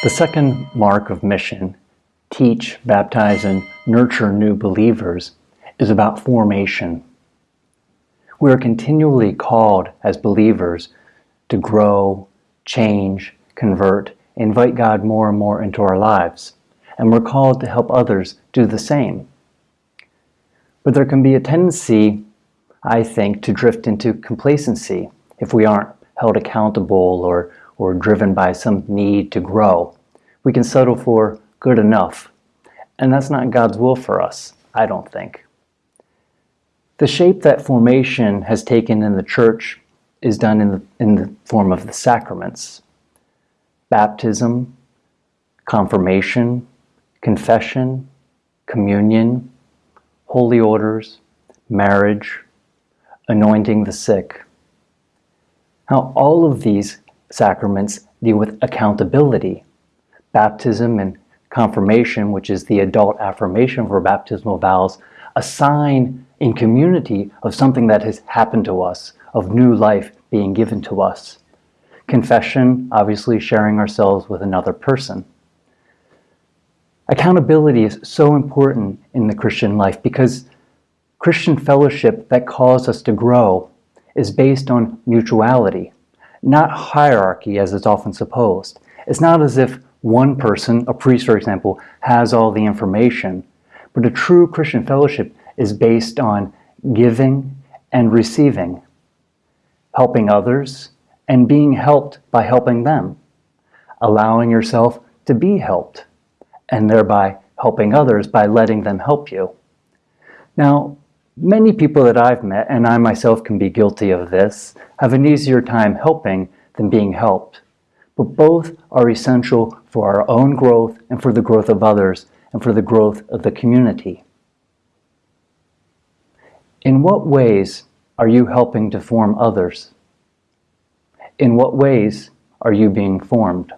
The second mark of mission, teach, baptize, and nurture new believers, is about formation. We are continually called as believers to grow, change, convert, invite God more and more into our lives, and we're called to help others do the same. But there can be a tendency, I think, to drift into complacency if we aren't held accountable or, or driven by some need to grow. We can settle for good enough. And that's not God's will for us, I don't think. The shape that formation has taken in the church is done in the, in the form of the sacraments. Baptism, confirmation, confession, communion, holy orders, marriage, anointing the sick. Now, all of these sacraments deal with accountability. Baptism and confirmation, which is the adult affirmation for baptismal vows, a sign in community of something that has happened to us, of new life being given to us. Confession, obviously sharing ourselves with another person. Accountability is so important in the Christian life because Christian fellowship that calls us to grow is based on mutuality, not hierarchy as it's often supposed. It's not as if one person, a priest for example, has all the information, but a true Christian fellowship is based on giving and receiving, helping others, and being helped by helping them, allowing yourself to be helped, and thereby helping others by letting them help you. Now, many people that I've met, and I myself can be guilty of this, have an easier time helping than being helped. But both are essential for our own growth and for the growth of others and for the growth of the community. In what ways are you helping to form others? In what ways are you being formed?